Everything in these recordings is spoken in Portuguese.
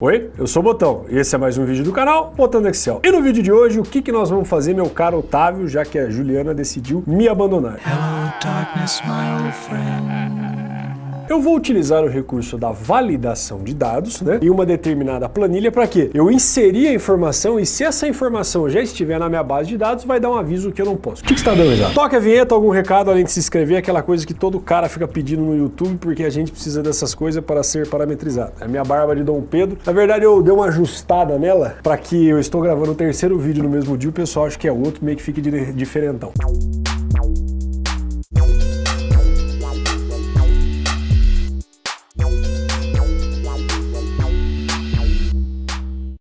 Oi, eu sou o Botão e esse é mais um vídeo do canal Botando Excel. E no vídeo de hoje, o que, que nós vamos fazer, meu caro Otávio, já que a Juliana decidiu me abandonar? Hello, darkness, my old friend. Eu vou utilizar o recurso da validação de dados né, em uma determinada planilha para quê? Eu inserir a informação e se essa informação já estiver na minha base de dados, vai dar um aviso que eu não posso. O que, que está dando já? Toca a vinheta, algum recado além de se inscrever, aquela coisa que todo cara fica pedindo no YouTube porque a gente precisa dessas coisas para ser parametrizado. É a minha barba de Dom Pedro. Na verdade, eu dei uma ajustada nela para que eu estou gravando o terceiro vídeo no mesmo dia, o pessoal acha que é outro, meio que fique diferentão.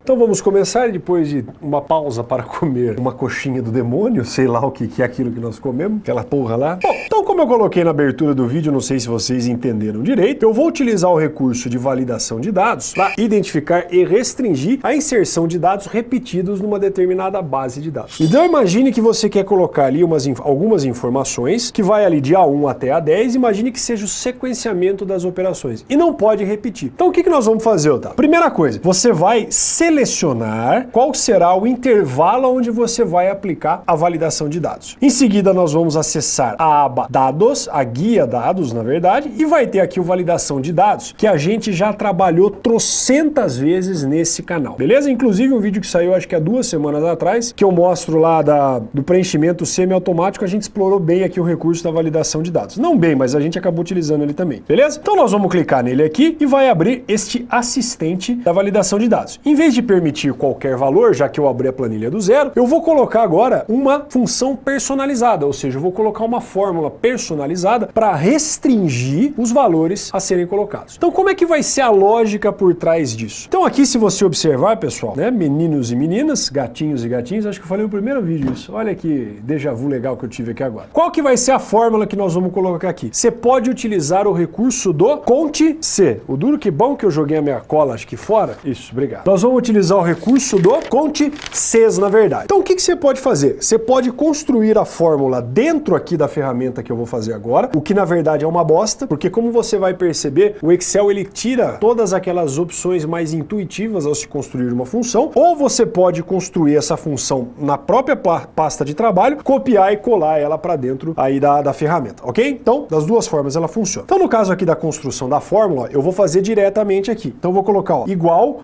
Então vamos começar depois de uma pausa para comer uma coxinha do demônio, sei lá o que, que é aquilo que nós comemos, aquela porra lá. Bom, então como eu coloquei na abertura do vídeo, não sei se vocês entenderam direito, eu vou utilizar o recurso de validação de dados para identificar e restringir a inserção de dados repetidos numa determinada base de dados. Então imagine que você quer colocar ali umas, algumas informações que vai ali de A1 até A10, imagine que seja o sequenciamento das operações e não pode repetir. Então o que, que nós vamos fazer, Otávio? Primeira coisa, você vai selecionar selecionar qual será o intervalo onde você vai aplicar a validação de dados. Em seguida, nós vamos acessar a aba Dados, a guia Dados, na verdade, e vai ter aqui o Validação de Dados, que a gente já trabalhou trocentas vezes nesse canal, beleza? Inclusive um vídeo que saiu acho que há duas semanas atrás, que eu mostro lá da, do preenchimento semiautomático, a gente explorou bem aqui o recurso da validação de dados. Não bem, mas a gente acabou utilizando ele também, beleza? Então nós vamos clicar nele aqui e vai abrir este assistente da validação de dados. Em vez de permitir qualquer valor, já que eu abri a planilha do zero, eu vou colocar agora uma função personalizada, ou seja, eu vou colocar uma fórmula personalizada para restringir os valores a serem colocados. Então como é que vai ser a lógica por trás disso? Então aqui se você observar, pessoal, né, meninos e meninas, gatinhos e gatinhos, acho que eu falei no primeiro vídeo isso. Olha que déjà vu legal que eu tive aqui agora. Qual que vai ser a fórmula que nós vamos colocar aqui? Você pode utilizar o recurso do Conte C. O duro que bom que eu joguei a minha cola, acho que fora. Isso, obrigado. Nós vamos utilizar utilizar o recurso do Conte Cs, na verdade. Então o que, que você pode fazer? Você pode construir a fórmula dentro aqui da ferramenta que eu vou fazer agora, o que na verdade é uma bosta, porque como você vai perceber, o Excel ele tira todas aquelas opções mais intuitivas ao se construir uma função, ou você pode construir essa função na própria pasta de trabalho, copiar e colar ela para dentro aí da, da ferramenta, ok? Então, das duas formas ela funciona. Então no caso aqui da construção da fórmula, eu vou fazer diretamente aqui. Então vou colocar ó, igual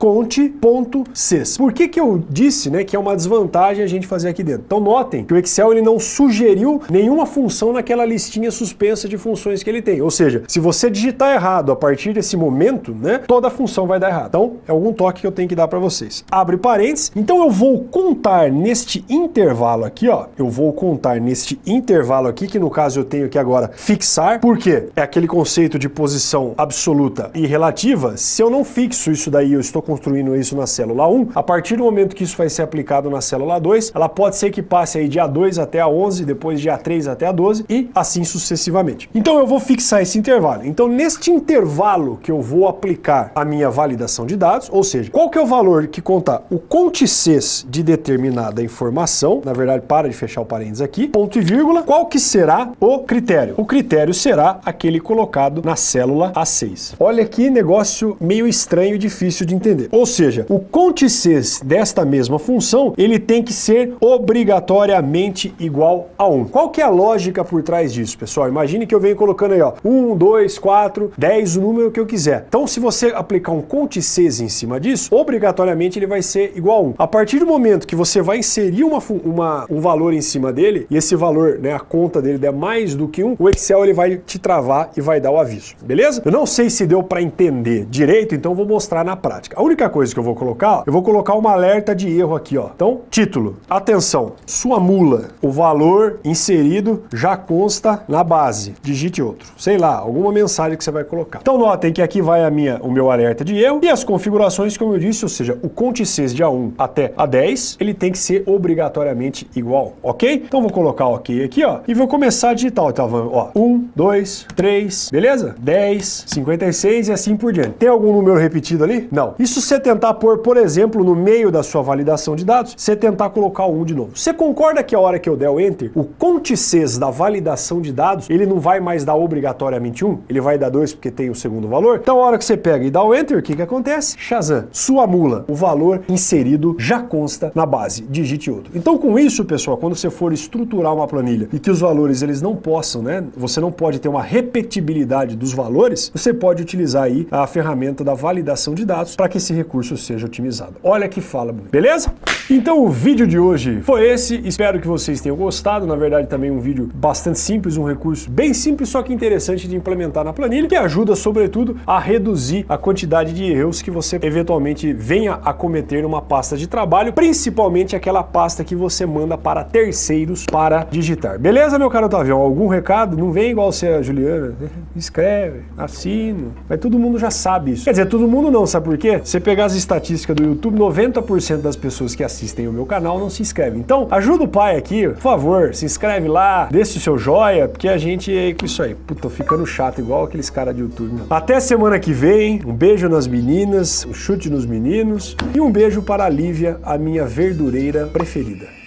Por que que eu disse né, que é uma desvantagem a gente fazer aqui dentro? Então notem que o Excel ele não sugeriu nenhuma função naquela listinha suspensa de funções que ele tem. Ou seja, se você digitar errado a partir desse momento, né, toda a função vai dar errado. Então é algum toque que eu tenho que dar para vocês. Abre parênteses. Então eu vou contar neste intervalo aqui, ó. Eu vou contar neste intervalo aqui, que no caso eu tenho aqui agora fixar. Por quê? É aquele conceito de posição absoluta e relativa. Se eu não fixo isso daí, eu estou construindo isso na célula célula 1, a partir do momento que isso vai ser aplicado na célula 2, ela pode ser que passe aí de A2 até A11, depois de A3 até A12 e assim sucessivamente. Então eu vou fixar esse intervalo. Então neste intervalo que eu vou aplicar a minha validação de dados, ou seja, qual que é o valor que conta o contices de determinada informação, na verdade para de fechar o parênteses aqui, ponto e vírgula, qual que será o critério? O critério será aquele colocado na célula A6. Olha que negócio meio estranho e difícil de entender. Ou seja, o contices desta mesma função, ele tem que ser obrigatoriamente igual a 1. Qual que é a lógica por trás disso, pessoal? Imagine que eu venho colocando aí, ó, 1, 2, 4, 10, o número que eu quiser. Então, se você aplicar um contices em cima disso, obrigatoriamente ele vai ser igual a 1. A partir do momento que você vai inserir uma, uma, um valor em cima dele, e esse valor, né, a conta dele der mais do que 1, o Excel ele vai te travar e vai dar o aviso, beleza? Eu não sei se deu para entender direito, então vou mostrar na prática. A única coisa que eu vou colocar eu vou colocar uma alerta de erro aqui, ó. Então, título. Atenção, sua mula, o valor inserido já consta na base. Digite outro. Sei lá, alguma mensagem que você vai colocar. Então, notem que aqui vai a minha, o meu alerta de erro e as configurações, como eu disse, ou seja, o contices de A1 até A10, ele tem que ser obrigatoriamente igual, ok? Então, vou colocar ok aqui, ó, e vou começar a digitar. Então, ó, 1, 2, 3, beleza? 10, 56 e assim por diante. Tem algum número repetido ali? Não. Isso se você tentar pôr, por exemplo, exemplo, no meio da sua validação de dados, você tentar colocar 1 de novo. Você concorda que a hora que eu der o Enter, o contices da validação de dados, ele não vai mais dar obrigatoriamente 1, ele vai dar 2 porque tem o segundo valor? Então a hora que você pega e dá o Enter, o que, que acontece? Shazam, sua mula, o valor inserido já consta na base, digite outro. Então com isso, pessoal, quando você for estruturar uma planilha e que os valores eles não possam, né, você não pode ter uma repetibilidade dos valores, você pode utilizar aí a ferramenta da validação de dados para que esse recurso seja otimizado. Olha que fala, beleza? Então o vídeo de hoje foi esse, espero que vocês tenham gostado, na verdade também um vídeo bastante simples, um recurso bem simples, só que interessante de implementar na planilha, que ajuda sobretudo a reduzir a quantidade de erros que você eventualmente venha a cometer numa pasta de trabalho, principalmente aquela pasta que você manda para terceiros para digitar. Beleza, meu caro Otavião? Algum recado? Não vem igual você, Juliana. Escreve, assino. Mas todo mundo já sabe isso. Quer dizer, todo mundo não, sabe por quê? Você pegar as estatísticas do YouTube, 90% das pessoas que assistem o meu canal não se inscrevem. Então, ajuda o pai aqui, por favor, se inscreve lá, deixa o seu joia, porque a gente é com isso aí. Puta, tô ficando chato igual aqueles caras de YouTube. Meu. Até semana que vem, um beijo nas meninas, um chute nos meninos e um beijo para a Lívia, a minha verdureira preferida.